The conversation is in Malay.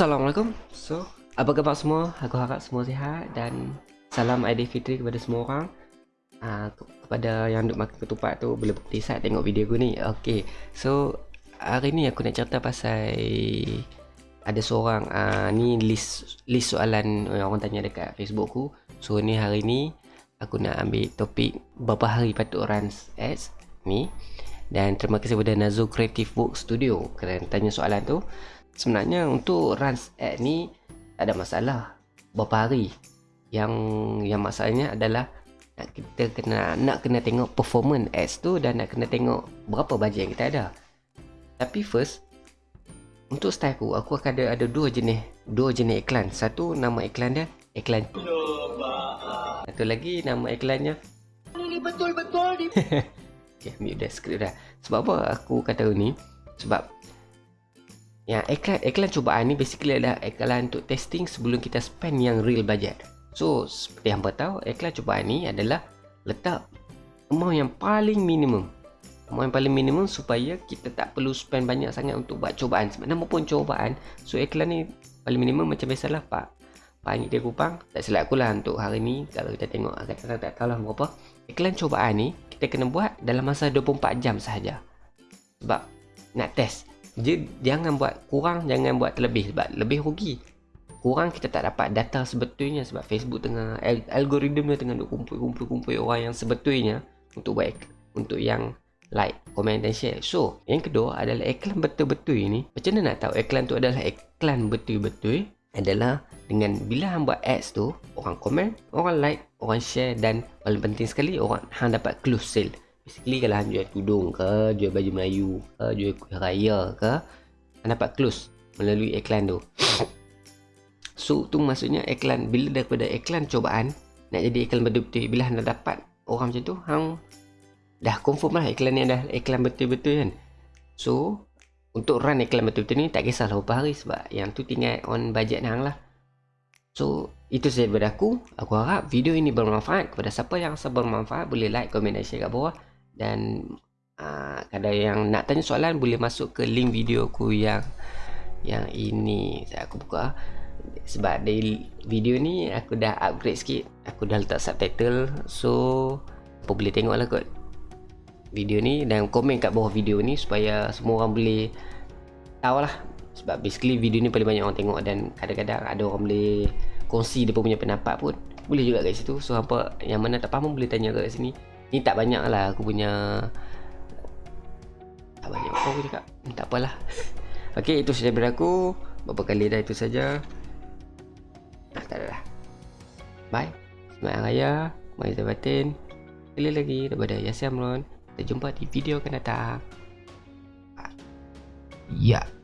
Assalamualaikum. So, apa khabar semua? Aku harap semua sihat dan salam Aidilfitri kepada semua orang. Uh, Kepada yang duk makan ketupat tu boleh bukti saat tengok video aku ni. Okay, so hari ni aku nak cerita pasal Ada seorang, uh, ni list list soalan yang orang tanya dekat Facebook aku. So ni hari ni aku nak ambil topik berapa hari patut run ads ni Dan terima kasih kepada Nazo Creative Work Studio kerana tanya soalan tu. Sebenarnya untuk run ad ni tak ada masalah berapa hari. Yang yang masalahnya adalah nak kita kena nak kena tengok performance ads tu dan nak kena tengok berapa bajet yang kita ada. Tapi first untuk style aku aku akan ada ada dua jenis dua jenis iklan. Satu nama iklan dia iklan. Satu lagi nama iklannya ini betul-betul di okay, ambil dah skrip dah sebab apa aku kata ni sebab yang iklan, iklan cubaan ni basically adalah iklan untuk testing sebelum kita spend yang real budget. So, seperti yang tahu, iklan cubaan ni adalah letak amount yang paling minimum. Amount yang paling minimum supaya kita tak perlu spend banyak sangat untuk buat cubaan. Sebab nama pun cubaan, so iklan ni paling minimum macam biasalah Pak. Angit dia kupang, tak silap aku lah untuk hari ni. Kalau kita tengok, kata-kata tak tahu lah berapa. Iklan cubaan ni, kita kena buat dalam masa 24 jam sahaja. Sebab nak test je, jangan buat kurang jangan buat terlebih sebab lebih rugi kurang kita tak dapat data sebetulnya sebab Facebook tengah al algoritma tengah duk kumpul-kumpul-kumpul orang yang sebetulnya untuk buat untuk yang like, comment dan share. So, yang kedua adalah iklan betul-betul ini. Macam mana nak tahu iklan tu adalah iklan betul-betul? Adalah dengan bila hang buat ads tu, orang comment, orang like, orang share dan paling penting sekali orang hang dapat close sale. Basically kalau hang jual tudung ke, jual baju Melayu ke, jual kuih raya ke, hang dapat close melalui iklan tu. So tu maksudnya iklan bila daripada iklan cobaan nak jadi iklan betul-betul bila hang dapat orang macam tu, hang dah confirm lah iklan ni dah iklan betul-betul kan. So untuk run iklan betul-betul ni tak kisahlah berapa hari sebab yang tu tinggal on budget hang lah. So itu saja daripada aku. Aku harap video ini bermanfaat Kepada siapa yang rasa bermanfaat Boleh like, komen dan share kat bawah. Dan uh, ada yang nak tanya soalan boleh masuk ke link video aku yang yang ini saya aku buka. Sebab di video ni aku dah upgrade sikit. Aku dah letak subtitle. So apa boleh tengok lah kot video ni dan komen kat bawah video ni supaya semua orang boleh tahu lah. Sebab basically video ni paling banyak orang tengok dan kadang-kadang ada orang boleh kongsi dia punya pendapat pun. Boleh juga kat situ. So apa yang mana tak faham boleh tanya kat sini. Ni tak banyak lah aku punya Tak banyak. Apa aku cakap? Hmm, Tak apalah. Ok itu saja daripada aku. Berapa kali dah itu saja. Ah, Tak ada lah. Bye. Selamat Raya. Saya batin. Sekali lagi daripada Yasir Amron. Kita jumpa di video akan datang. Ya. yeah.